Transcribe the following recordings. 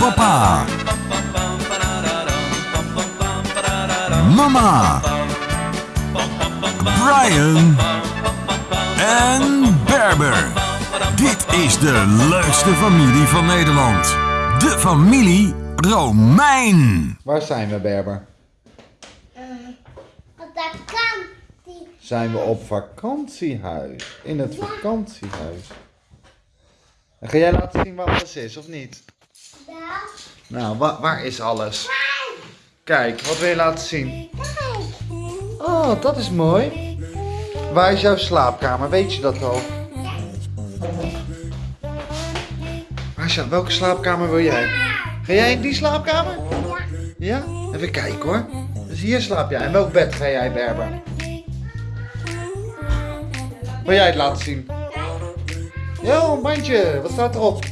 Papa. Mama. Brian. En Berber. Dit is de leukste familie van Nederland. De familie Romein. Waar zijn we, Berber? Kant. Die Zijn we op vakantiehuis. In het vakantiehuis. En ga jij laten zien waar alles is, of niet? Nou, wa- waar is alles? Kijk, wat wil je laten zien? Oh, dat is mooi. Waar is jouw slaapkamer? Weet je dat al? Jou- welke slaapkamer wil jij? Ga jij in die slaapkamer? Ja? Even kijken hoor. Dus hier slaap jij. En welk bed ga jij, Berber? Wil jij het laten zien? Ja, een bandje. Wat staat erop?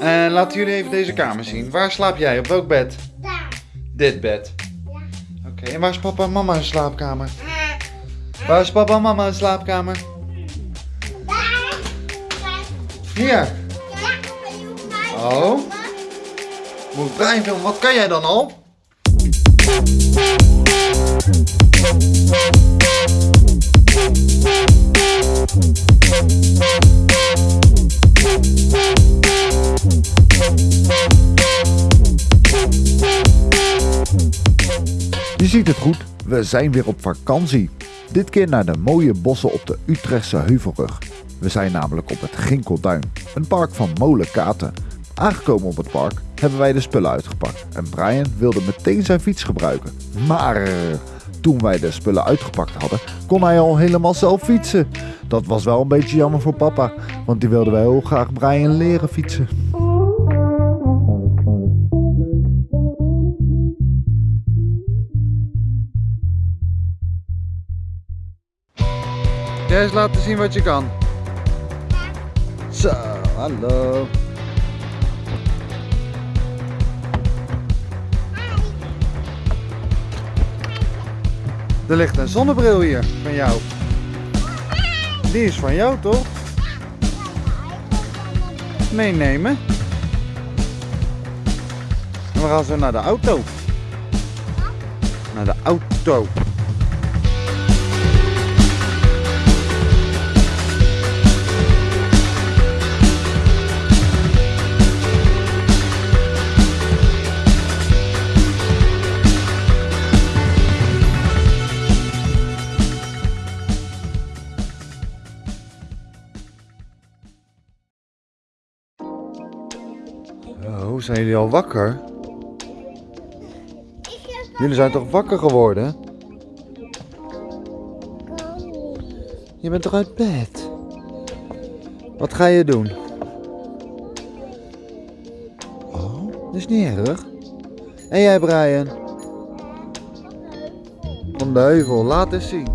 En laten jullie even deze kamer zien. Waar slaap jij? Op welk bed? Daar. Dit bed. Oké, en waar is papa en mama hun slaapkamer? Waar is papa en mama hun slaapkamer? Daar. Hier. Ja, Oh. Moet filmen? Wat kan jij dan al? Je ziet het goed, we zijn weer op vakantie. Dit keer naar de mooie bossen op de Utrechtse Heuvelrug. We zijn namelijk op het Ginkelduin, een park van molenkaten. Aangekomen op het park hebben wij de spullen uitgepakt en Brian wilde meteen zijn fiets gebruiken. Maar toen wij de spullen uitgepakt hadden, kon hij al helemaal zelf fietsen. Dat was wel een beetje jammer voor papa, want die wilde wel heel graag Brian leren fietsen. Jij eens laten zien wat je kan. Zo, hallo. Er ligt een zonnebril hier van jou. Die is van jou toch? Meenemen. En we gaan zo naar de auto. Naar de auto. Oh, zijn jullie al wakker? Jullie zijn toch wakker geworden? Je bent toch uit bed? Wat ga je doen? Oh, dat is niet erg. En jij, Brian? Van de heuvel, laat eens zien.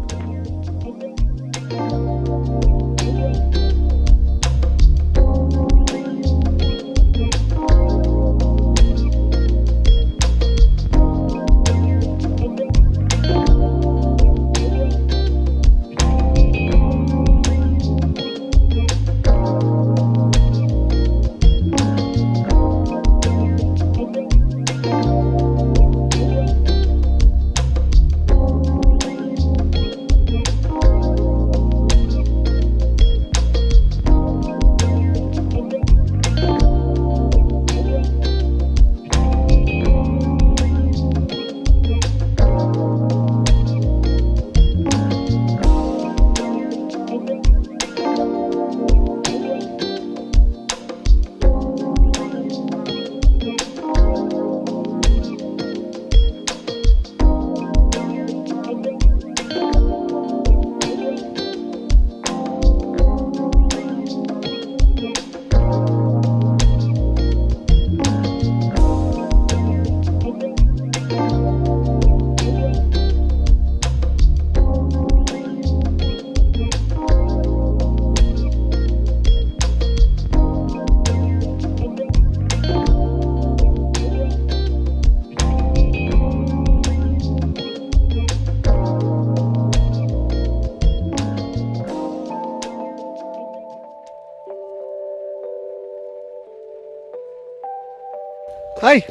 Hey.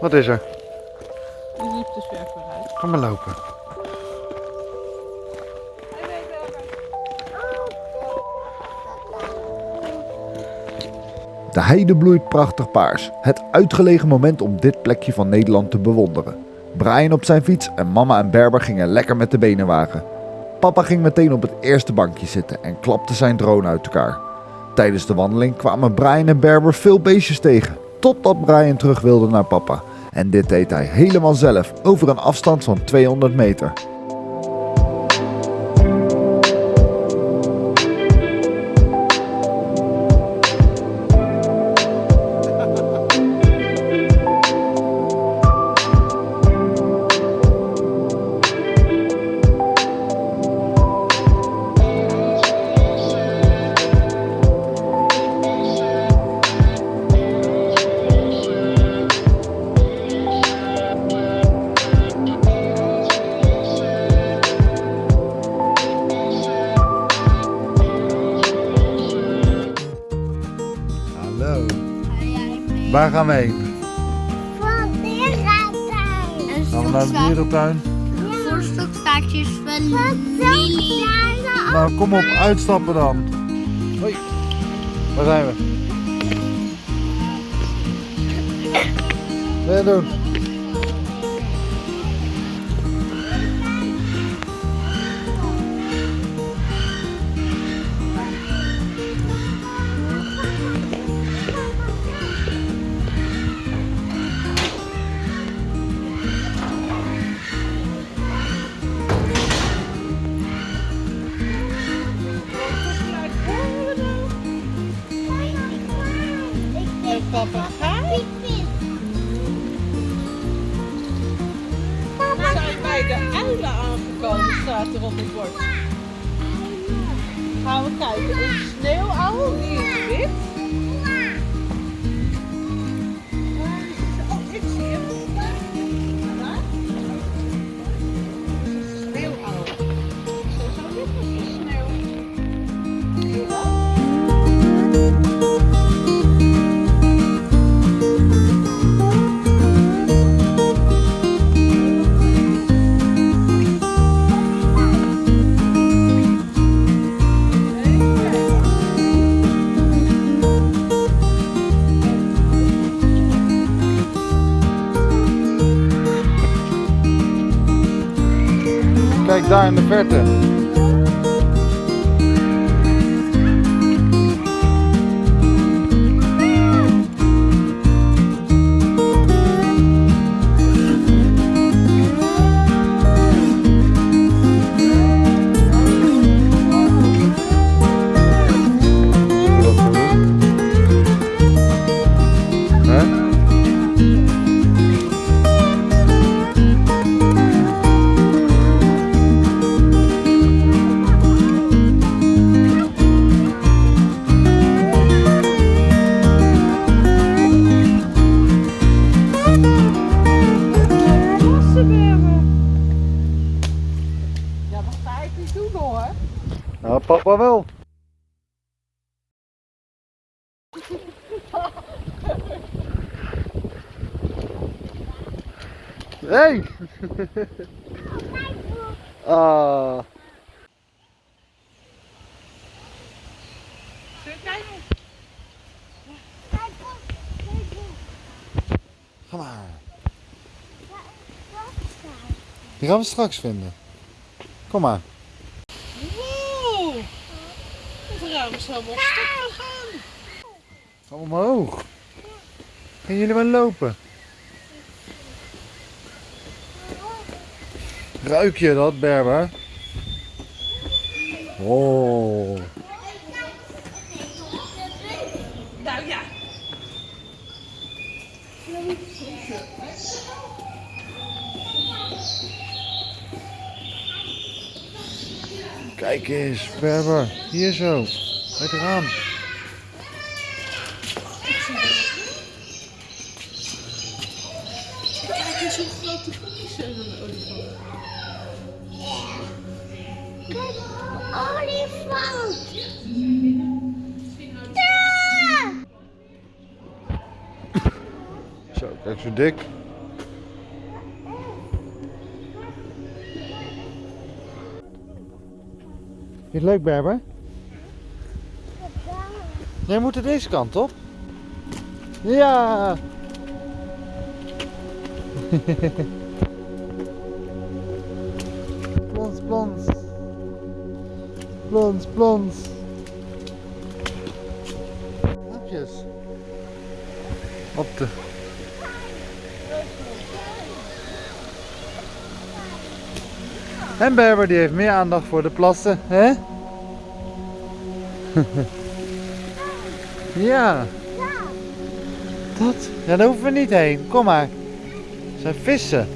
Wat is er? Die liep dus ver vooruit. Ga maar lopen. De heide bloeit prachtig paars. Het uitgelegen moment om dit plekje van Nederland te bewonderen. Brian op zijn fiets en mama en Berber gingen lekker met de benen wagen. Papa ging meteen op het eerste bankje zitten en klapte zijn drone uit elkaar. Tijdens de wandeling kwamen Brian en Berber veel beestjes tegen. Totdat Brian terug wilde naar papa. En dit deed hij helemaal zelf, over een afstand van 200 meter. Gaan we heen? Van dierentuin. Gaan we naar de dierentuin? Voor stokstaartjes van Lily. Nou, kom op, uitstappen dan. Hoi. Waar zijn we? Wat doen? De uilen aangekomen, staat er op het bord. Gaan we kijken. Een sneeuwuil, die is wit. Kijk daar in de verte. ah. Ga maar. Die gaan we straks vinden. Kom maar. Wow! De vrouw is helemaal stuk gegaan. Ga omhoog. Gaan jullie wel lopen? Ruik je dat, Berber? Oh. Nou ja. Kijk eens, Berber. Hier zo. Uit het raam. Kijk zo dik. Het leuk, Berber? Jij moet er deze kant op. Ja! plons, plons. Plons, plons. Hapjes. Op de... En Berber die heeft meer aandacht voor de plassen, hè? ja. Dat? Ja, daar hoeven we niet heen. Kom maar. Het zijn vissen.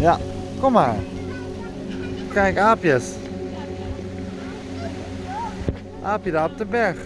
Ja, kom maar. Kijk, aapjes. Aapje daar op de berg.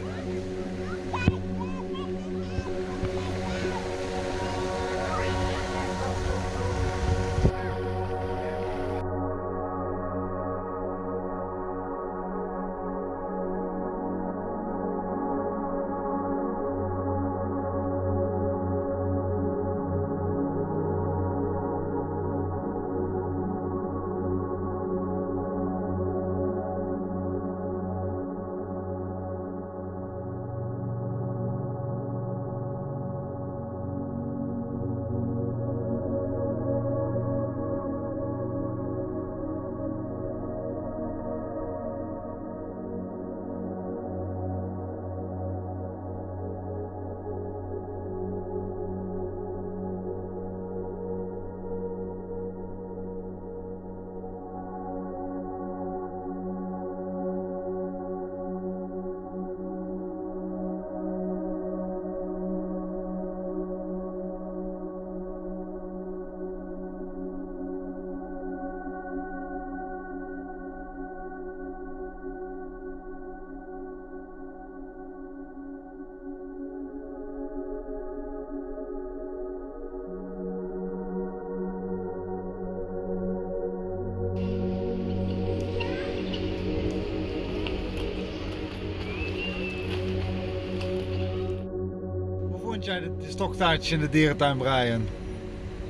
Vond jij de, stoktaartjes in de dierentuin, Brian?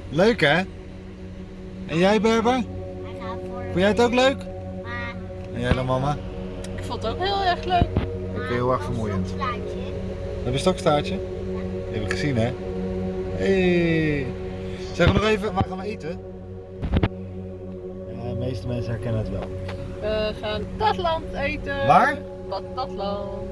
Leuk hè? En jij Berber? Vond jij het ook leuk? Maar, En jij dan mama? Ik vond het ook heel erg leuk. Ook heel erg vermoeiend. Heb je een stokstaartje? Die heb ik gezien hè? Hey. Zeg nog even, waar gaan we eten? Ja, de meeste mensen herkennen het wel. We gaan Patatland eten. Waar? Patatland.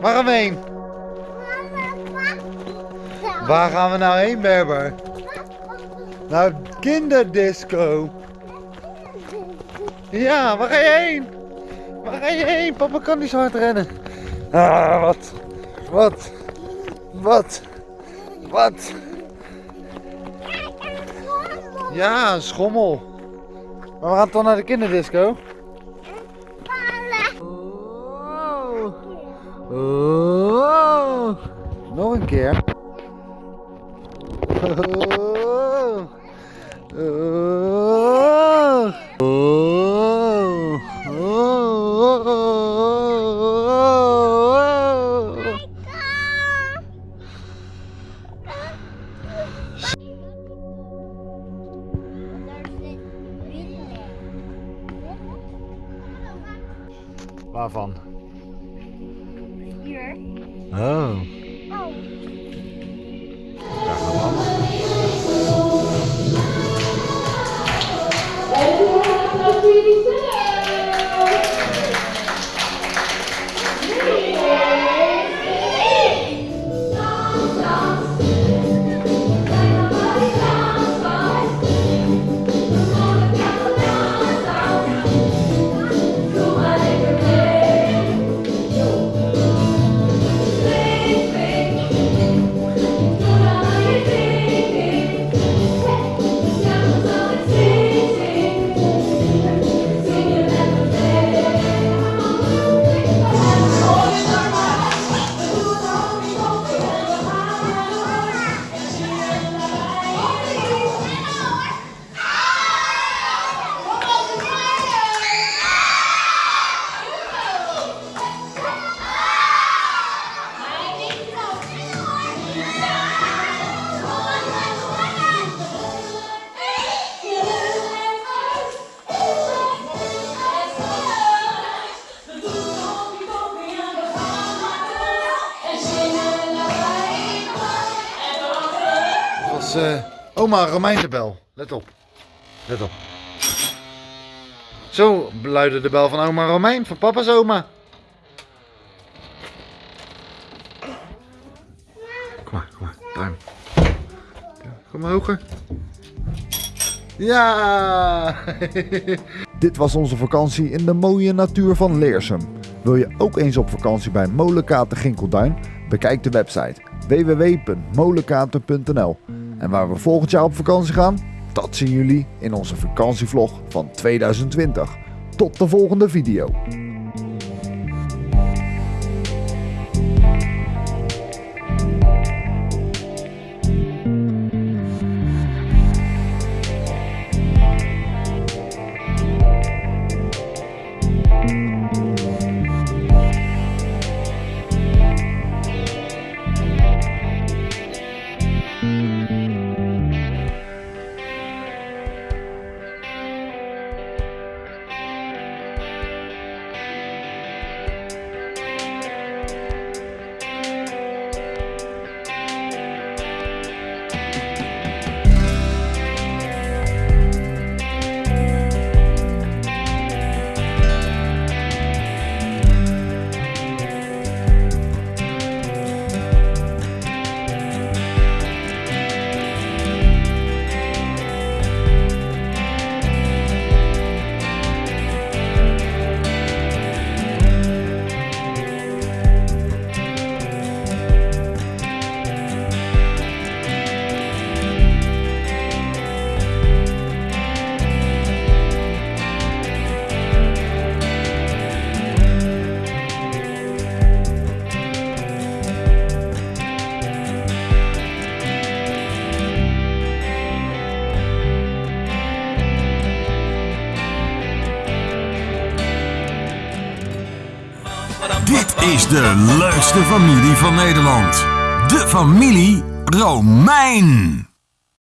Waar gaan we heen? Waar gaan we nou heen, Berber? Nou, kinderdisco. Ja, waar ga je heen? Waar ga je heen? Papa kan niet zo hard rennen. Ah, wat? Wat? Wat? Wat? Ja, een schommel. Maar we gaan toch naar de kinderdisco? Oh. No one cares. Oh, oh, oh. Oh. oh. Eh, oma Romein de bel. Let op. Let op. Zo luidde de bel van oma Romein, van papa's oma. Kom maar, kom maar. Duim. Kom maar hoger. Ja! Dit was onze vakantie in de mooie natuur van Leersum. Wil je ook eens op vakantie bij Molenkaten Ginkelduin? Bekijk de website www.molenkaten.nl. En waar we volgend jaar op vakantie gaan? Dat zien jullie in onze vakantievlog van 2020. Tot de volgende video. De leukste familie van Nederland. De familie Romein.